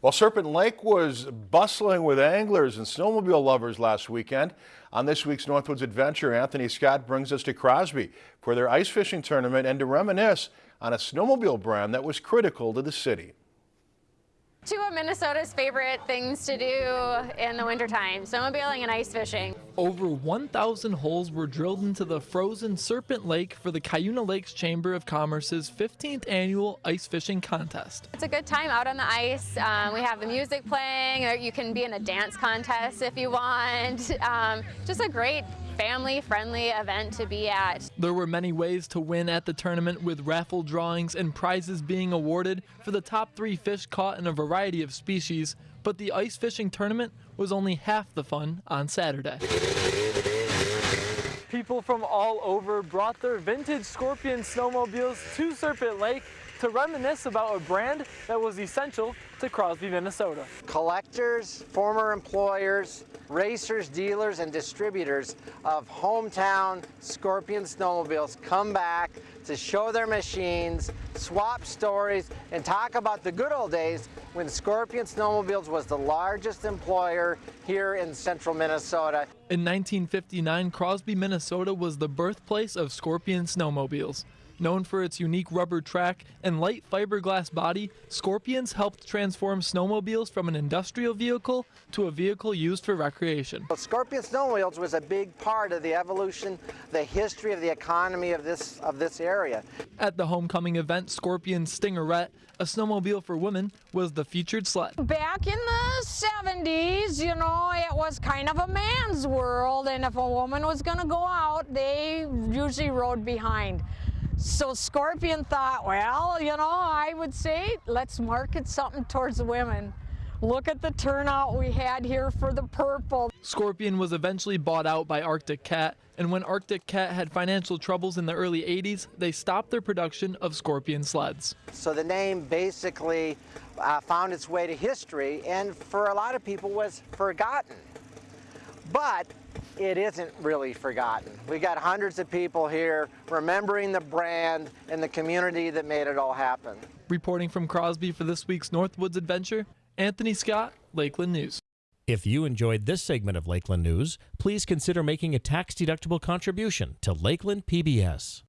Well, Serpent Lake was bustling with anglers and snowmobile lovers last weekend. On this week's Northwoods Adventure, Anthony Scott brings us to Crosby for their ice fishing tournament and to reminisce on a snowmobile brand that was critical to the city. Two of Minnesota's favorite things to do in the wintertime, snowmobiling and ice fishing. Over 1,000 holes were drilled into the frozen Serpent Lake for the Cuyuna Lakes Chamber of Commerce's 15th annual ice fishing contest. It's a good time out on the ice. Um, we have the music playing, or you can be in a dance contest if you want. Um, just a great family-friendly event to be at. There were many ways to win at the tournament with raffle drawings and prizes being awarded for the top three fish caught in a variety of species, but the ice fishing tournament was only half the fun on Saturday. People from all over brought their vintage Scorpion snowmobiles to Serpent Lake to reminisce about a brand that was essential to Crosby, Minnesota. Collectors, former employers, racers, dealers, and distributors of hometown Scorpion snowmobiles come back to show their machines, swap stories, and talk about the good old days when Scorpion Snowmobiles was the largest employer here in central Minnesota. In 1959, Crosby, Minnesota was the birthplace of Scorpion snowmobiles. Known for its unique rubber track and light fiberglass body, Scorpions helped transform snowmobiles from an industrial vehicle to a vehicle used for recreation. Well, Scorpion Snowmobiles was a big part of the evolution, the history of the economy of this, of this area. At the homecoming event, Scorpion Stingerette, a snowmobile for women, was the featured sled. Back in the 70s, you know, it was kind of a man's world, and if a woman was going to go out, they usually rode behind. So Scorpion thought, well, you know, I would say let's market something towards the women. Look at the turnout we had here for the purple. Scorpion was eventually bought out by Arctic Cat, and when Arctic Cat had financial troubles in the early 80s, they stopped their production of Scorpion sleds. So the name basically uh, found its way to history and for a lot of people was forgotten. But it isn't really forgotten. We got hundreds of people here remembering the brand and the community that made it all happen. Reporting from Crosby for this week's Northwoods Adventure, Anthony Scott, Lakeland News. If you enjoyed this segment of Lakeland News, please consider making a tax-deductible contribution to Lakeland PBS.